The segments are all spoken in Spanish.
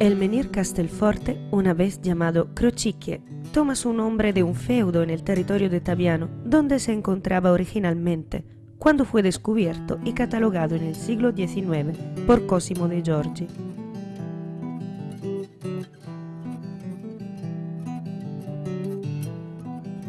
El menir Castelforte, una vez llamado Crocichie, toma su nombre de un feudo en el territorio de Tabiano, donde se encontraba originalmente, cuando fue descubierto y catalogado en el siglo XIX por Cosimo de Giorgi.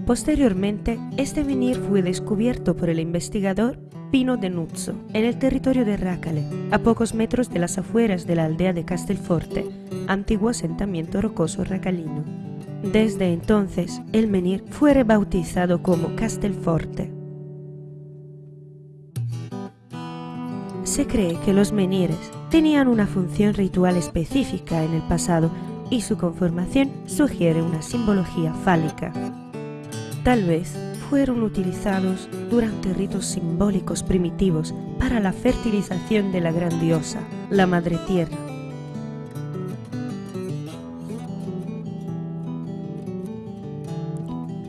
Posteriormente, este menir fue descubierto por el investigador Pino de Nuzzo, en el territorio de Rácale, a pocos metros de las afueras de la aldea de Castelforte, antiguo asentamiento rocoso racalino. Desde entonces, el menir fue rebautizado como Castelforte. Se cree que los menires tenían una función ritual específica en el pasado y su conformación sugiere una simbología fálica. Tal vez fueron utilizados durante ritos simbólicos primitivos para la fertilización de la gran diosa, la Madre Tierra.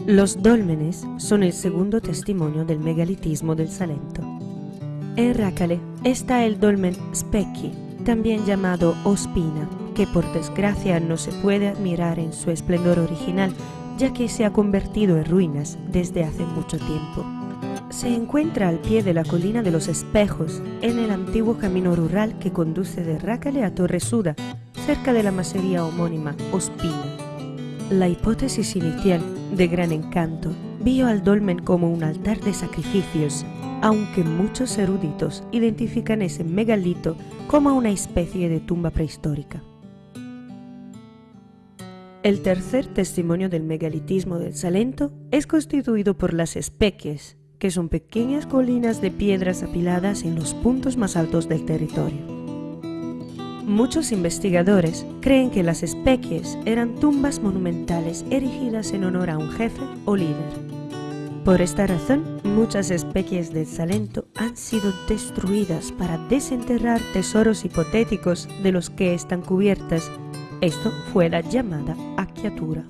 Los dólmenes son el segundo testimonio del megalitismo del Salento. En Rácale está el dolmen Specchi, también llamado Ospina, que por desgracia no se puede admirar en su esplendor original ya que se ha convertido en ruinas desde hace mucho tiempo. Se encuentra al pie de la colina de los espejos, en el antiguo camino rural que conduce de Rácale a Torresuda, cerca de la masería homónima Ospina. La hipótesis inicial, de gran encanto, vio al dolmen como un altar de sacrificios, aunque muchos eruditos identifican ese megalito como una especie de tumba prehistórica. El tercer testimonio del megalitismo del Salento es constituido por las especies, que son pequeñas colinas de piedras apiladas en los puntos más altos del territorio. Muchos investigadores creen que las especies eran tumbas monumentales erigidas en honor a un jefe o líder. Por esta razón, muchas especies del Salento han sido destruidas para desenterrar tesoros hipotéticos de los que están cubiertas esto fue la llamada acchiatura.